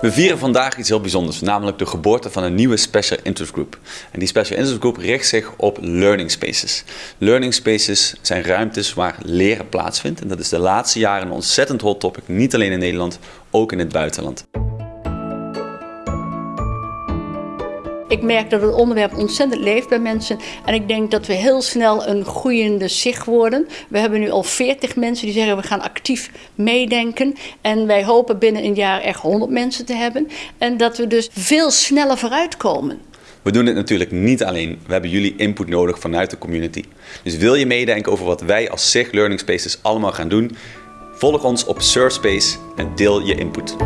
We vieren vandaag iets heel bijzonders, namelijk de geboorte van een nieuwe Special Interest Group. En die Special Interest Group richt zich op learning spaces. Learning spaces zijn ruimtes waar leren plaatsvindt. En dat is de laatste jaren een ontzettend hot topic, niet alleen in Nederland, ook in het buitenland. Ik merk dat het onderwerp ontzettend leeft bij mensen. En ik denk dat we heel snel een groeiende zich worden. We hebben nu al 40 mensen die zeggen we gaan actief meedenken. En wij hopen binnen een jaar echt 100 mensen te hebben. En dat we dus veel sneller vooruitkomen. We doen dit natuurlijk niet alleen. We hebben jullie input nodig vanuit de community. Dus wil je meedenken over wat wij als SIG Learning Spaces allemaal gaan doen? Volg ons op Surfspace en deel je input.